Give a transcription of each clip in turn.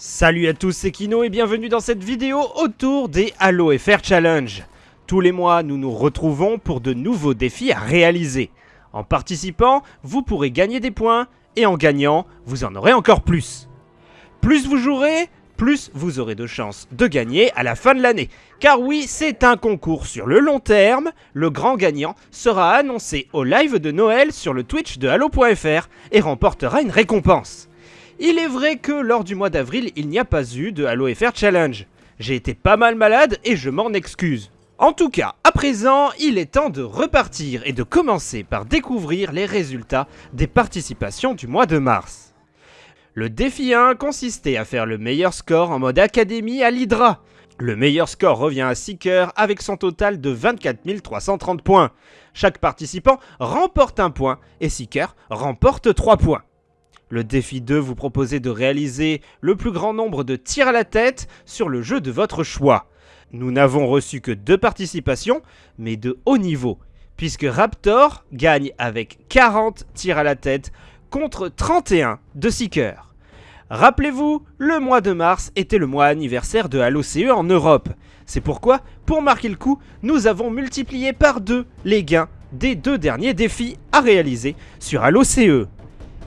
Salut à tous, c'est Kino et bienvenue dans cette vidéo autour des Halo FR Challenge. Tous les mois, nous nous retrouvons pour de nouveaux défis à réaliser. En participant, vous pourrez gagner des points et en gagnant, vous en aurez encore plus. Plus vous jouerez, plus vous aurez de chances de gagner à la fin de l'année. Car oui, c'est un concours sur le long terme, le grand gagnant sera annoncé au live de Noël sur le Twitch de Halo.fr et remportera une récompense. Il est vrai que lors du mois d'avril, il n'y a pas eu de Halo FR Challenge. J'ai été pas mal malade et je m'en excuse. En tout cas, à présent, il est temps de repartir et de commencer par découvrir les résultats des participations du mois de mars. Le défi 1 consistait à faire le meilleur score en mode académie à l'Hydra. Le meilleur score revient à Seeker avec son total de 24 330 points. Chaque participant remporte un point et Seeker remporte 3 points. Le défi 2 vous proposait de réaliser le plus grand nombre de tirs à la tête sur le jeu de votre choix. Nous n'avons reçu que deux participations, mais de haut niveau, puisque Raptor gagne avec 40 tirs à la tête contre 31 de Seeker. Rappelez-vous, le mois de mars était le mois anniversaire de Halo CE en Europe. C'est pourquoi, pour marquer le coup, nous avons multiplié par deux les gains des deux derniers défis à réaliser sur Halo CE.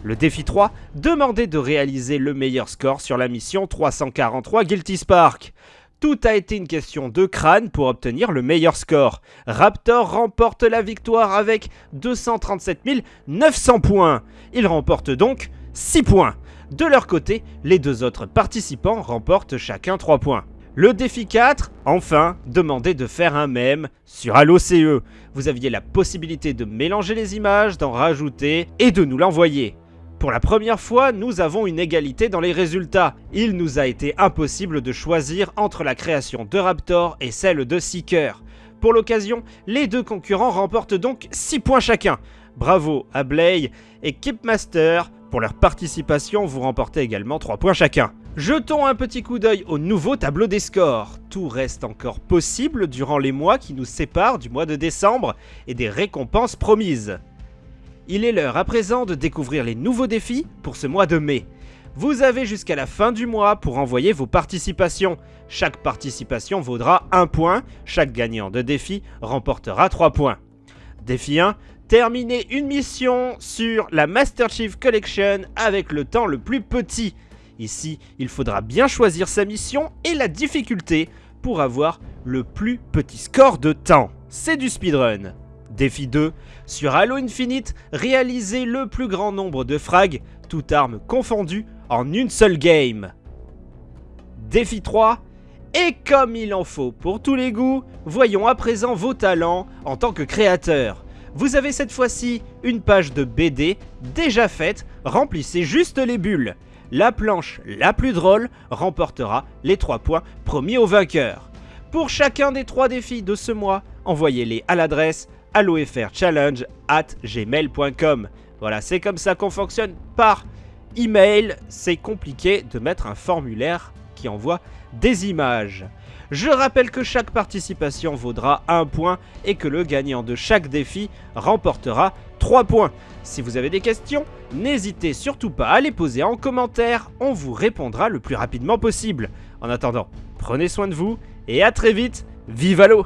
Le défi 3 demandait de réaliser le meilleur score sur la mission 343 Guilty Spark. Tout a été une question de crâne pour obtenir le meilleur score. Raptor remporte la victoire avec 237 900 points. Il remporte donc 6 points. De leur côté, les deux autres participants remportent chacun 3 points. Le défi 4, enfin, demandait de faire un mème sur Halo CE. Vous aviez la possibilité de mélanger les images, d'en rajouter et de nous l'envoyer. Pour la première fois, nous avons une égalité dans les résultats. Il nous a été impossible de choisir entre la création de Raptor et celle de Seeker. Pour l'occasion, les deux concurrents remportent donc 6 points chacun. Bravo à Blay et Kipmaster. Pour leur participation, vous remportez également 3 points chacun. Jetons un petit coup d'œil au nouveau tableau des scores. Tout reste encore possible durant les mois qui nous séparent du mois de décembre et des récompenses promises. Il est l'heure à présent de découvrir les nouveaux défis pour ce mois de mai. Vous avez jusqu'à la fin du mois pour envoyer vos participations. Chaque participation vaudra 1 point, chaque gagnant de défi remportera 3 points. Défi 1, terminer une mission sur la Master Chief Collection avec le temps le plus petit. Ici, il faudra bien choisir sa mission et la difficulté pour avoir le plus petit score de temps. C'est du speedrun. Défi 2. Sur Halo Infinite, réalisez le plus grand nombre de frags, toutes armes confondues, en une seule game. Défi 3. Et comme il en faut pour tous les goûts, voyons à présent vos talents en tant que créateur. Vous avez cette fois-ci une page de BD déjà faite, remplissez juste les bulles. La planche la plus drôle remportera les 3 points promis au vainqueur. Pour chacun des 3 défis de ce mois, envoyez-les à l'adresse allofrchallenge at gmail.com. Voilà, c'est comme ça qu'on fonctionne par email. C'est compliqué de mettre un formulaire qui envoie des images. Je rappelle que chaque participation vaudra 1 point et que le gagnant de chaque défi remportera 3 points. Si vous avez des questions, n'hésitez surtout pas à les poser en commentaire, on vous répondra le plus rapidement possible. En attendant, prenez soin de vous et à très vite, vive l'eau